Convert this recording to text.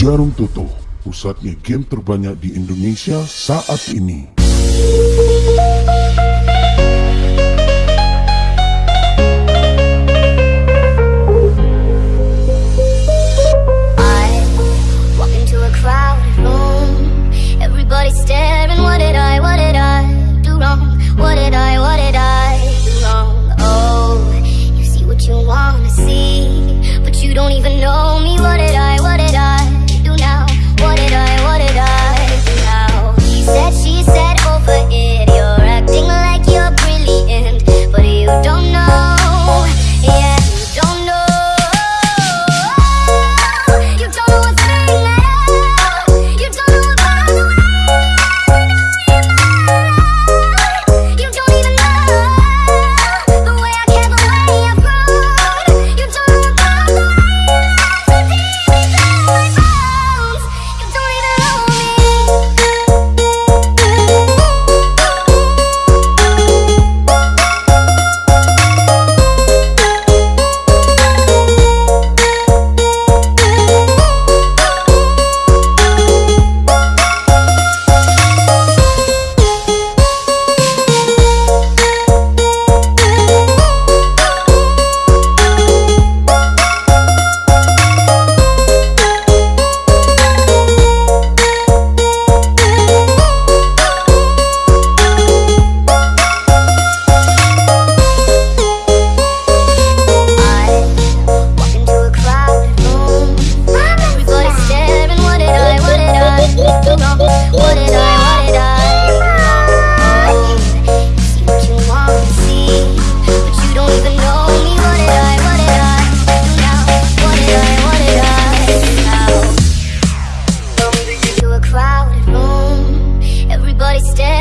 Jarum Toto, pusatnya game terbanyak di Indonesia saat ini. wasted